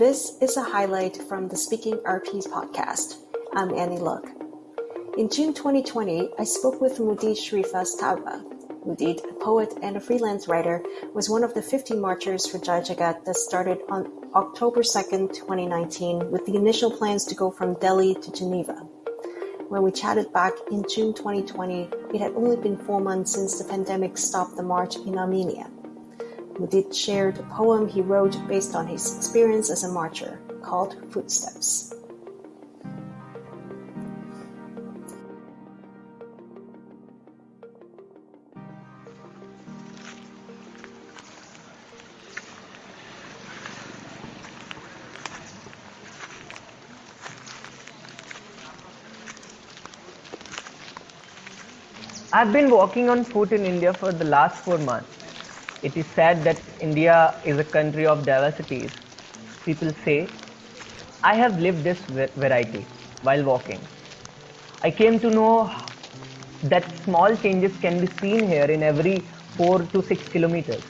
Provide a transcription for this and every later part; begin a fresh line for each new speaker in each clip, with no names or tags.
This is a highlight from the Speaking RPs podcast. I'm Annie Look. In June 2020, I spoke with Mudit Shrivastava. A poet and a freelance writer, was one of the 50 marchers for Jai Jagat that started on October 2nd, 2019, with the initial plans to go from Delhi to Geneva. When we chatted back in June 2020, it had only been four months since the pandemic stopped the march in Armenia. Mudit shared a poem he wrote based on his experience as a marcher, called Footsteps.
I've been walking on foot in India for the last four months. It is said that India is a country of diversities. People say, I have lived this variety while walking. I came to know that small changes can be seen here in every 4 to 6 kilometers.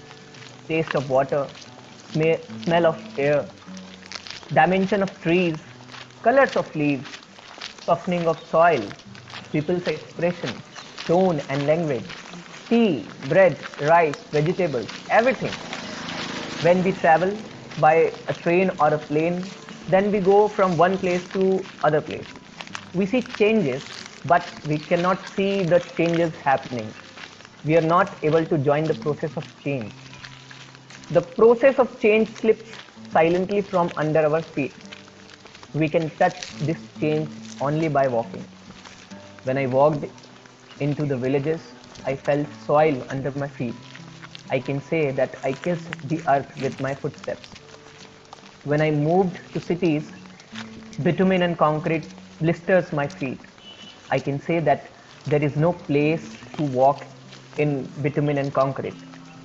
Taste of water, smell of air, dimension of trees, colors of leaves, softening of soil, people's expression, tone and language tea, bread, rice, vegetables, everything. When we travel by a train or a plane, then we go from one place to other place. We see changes, but we cannot see the changes happening. We are not able to join the process of change. The process of change slips silently from under our feet. We can touch this change only by walking. When I walked into the villages, I felt soil under my feet. I can say that I kissed the earth with my footsteps. When I moved to cities, bitumen and concrete blisters my feet. I can say that there is no place to walk in bitumen and concrete,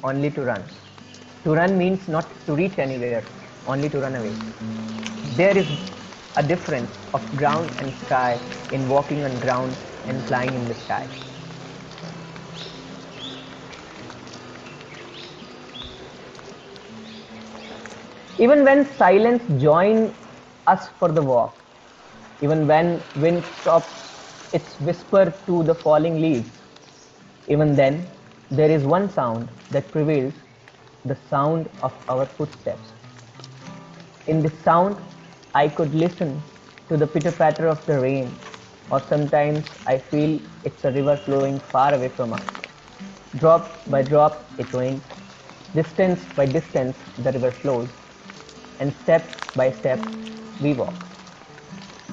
only to run. To run means not to reach anywhere, only to run away. There is a difference of ground and sky in walking on ground and flying in the sky. Even when silence joins us for the walk, even when wind stops its whisper to the falling leaves, even then there is one sound that prevails, the sound of our footsteps. In this sound, I could listen to the pitter patter of the rain, or sometimes I feel it's a river flowing far away from us. Drop by drop, it rains. Distance by distance, the river flows and step by step we walk.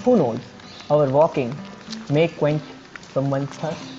Who knows, our walking may quench someone's thirst.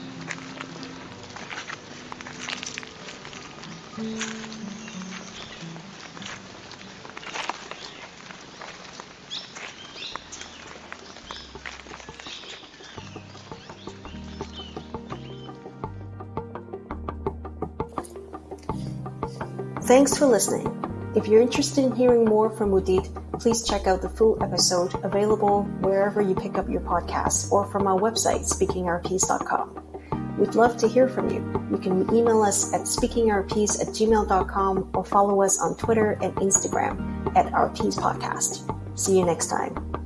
Thanks for listening. If you're interested in hearing more from Mudit, please check out the full episode available wherever you pick up your podcasts or from our website, speakingrps.com. We'd love to hear from you. You can email us at speakingrps at gmail.com or follow us on Twitter and Instagram at RPs Podcast. See you next time.